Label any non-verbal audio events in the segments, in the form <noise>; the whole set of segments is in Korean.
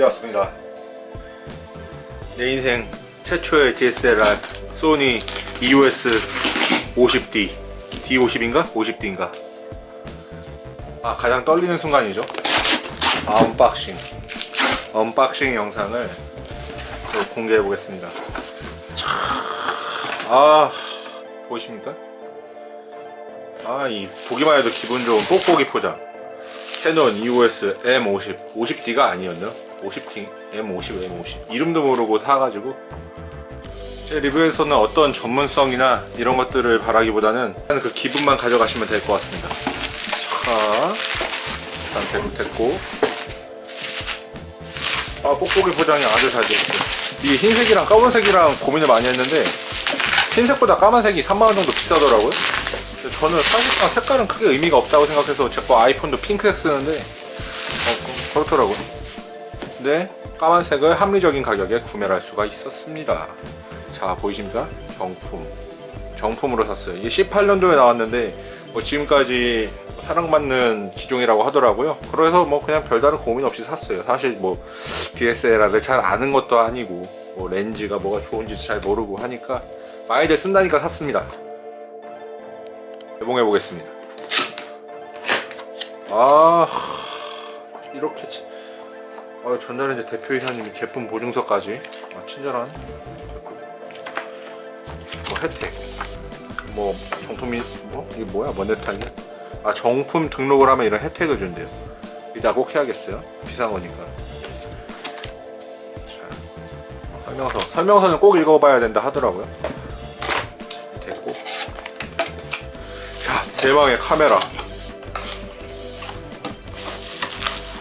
왔습니다. 내 인생 최초의 DSLR 소니 EOS 50D D50인가? 50D인가? 아 가장 떨리는 순간이죠. 아, unboxing. unboxing 영상을 또 공개해 보겠습니다. 아 보이십니까? 아이 보기만 해도 기분 좋은 뽁뽁이 포장 캐논 EOS M50 50D가 아니었나? 50D M50 M50 이름도 모르고 사가지고. 제 리뷰에서는 어떤 전문성이나 이런 것들을 바라기보다는 그 기분만 가져가시면 될 것 같습니다. 자 일단 대구 됐고. 아 뽁뽁이 포장이 아주 잘 되었어요. 이게 흰색이랑 까만색이랑 고민을 많이 했는데 흰색보다 까만색이 3만원 정도 비싸더라고요 저는 사실상 색깔은 크게 의미가 없다고 생각해서 제거 아이폰도 핑크색 쓰는데 어, 그렇더라고요. 근데 까만색을 합리적인 가격에 구매할 수가 있었습니다. 자 보이십니까? 정품. 정품으로 샀어요. 이게 18년도에 나왔는데 뭐 지금까지 사랑받는 기종이라고 하더라고요. 그래서 뭐 그냥 별다른 고민 없이 샀어요. 사실 뭐 DSLR을 잘 아는 것도 아니고 뭐 렌즈가 뭐가 좋은지 잘 모르고 하니까 많이들 쓴다니까 샀습니다 개봉해 보겠습니다. 아 이렇게 치- 아, 전자레인지 대표이사님이 제품 보증서까지. 아, 친절한 뭐 혜택. 뭐 정품이 뭐? 이게 뭐야? 뭔데탈이야? 아 정품 등록을 하면 이런 혜택을 준대요. 이따 꼭 해야겠어요. 비싼 거니까. 자, 설명서 설명서는 꼭 읽어봐야 된다 하더라고요 대망의 카메라.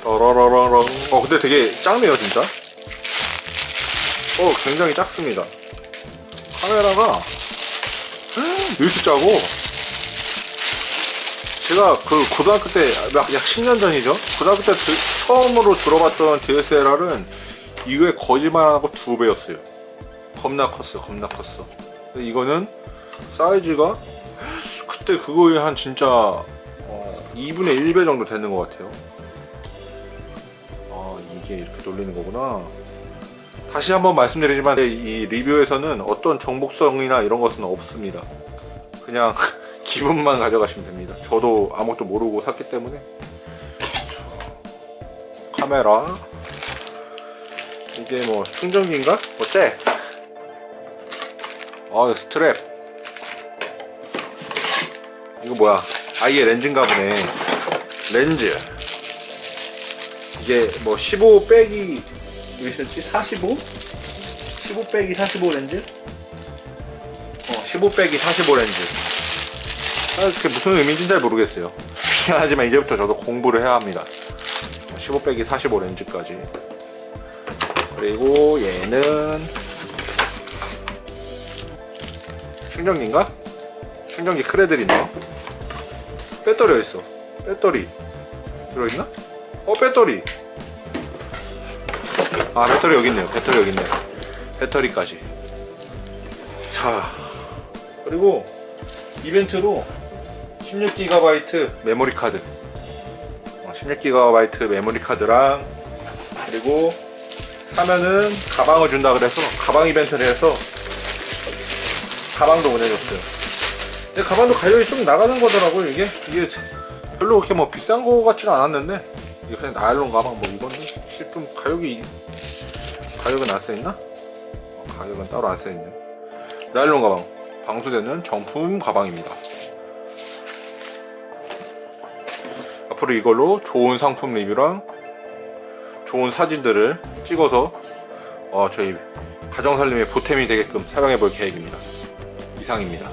떠러러러렁 어 근데 되게 작네요 진짜. 어 굉장히 작습니다. 카메라가 <gasps> 이렇게 짜고. 제가 그 고등학교 때 약 10년 전이죠? 고등학교 때 드- 처음으로 들어봤던 DSLR은 이거에 거짓말하고 두 배였어요. 겁나 컸어 겁나 컸어. 이거는 사이즈가 그때 그거에 한 진짜 어, 2분의 1배 정도 되는 것 같아요. 아 이게 이렇게 돌리는 거구나. 다시 한번 말씀드리지만 이 리뷰에서는 어떤 정복성이나 이런 것은 없습니다. 그냥 <laughs> 기분만 가져가시면 됩니다. 저도 아무것도 모르고 샀기 때문에. 카메라. 이게 뭐 충전기인가? 어때? 아 스트랩 이거 뭐야 아예 렌즈인가 보네 렌즈 이게 뭐 15 빼기 몇이었지? 45? 15 빼기 45 렌즈? 어, 15 빼기 45 렌즈. 아, 그게 무슨 의미인지 잘 모르겠어요. <laughs> 하지만 이제부터 저도 공부를 해야 합니다. 15 빼기 45 렌즈까지. 그리고 얘는 충전기인가? 충전기 크레들 있나? 배터리 어딨어? 배터리. 들어있나? 어 배터리. 아 배터리 여기 있네요. 배터리 여기 있네요. 배터리까지. 자 그리고 이벤트로 16GB 메모리 카드. 16GB 메모리 카드랑 그리고 사면은 가방을 준다 그래서 가방 이벤트를 해서 가방도 보내줬어요 가방도 가격이 좀 나가는 거더라고요 이게. 이게 별로 그렇게 뭐 비싼 거 같지는 않았는데. 이게 그냥 나일론 가방 뭐 이거는 좀 가격이 가격은 안 써있나? 어, 가격은 따로 안 써있네 나일론 가방. 방수되는 정품 가방입니다. 앞으로 이걸로 좋은 상품 리뷰랑 좋은 사진들을 찍어서 어, 저희 가정살림의 보탬이 되게끔 사용해 볼 계획입니다. 이상입니다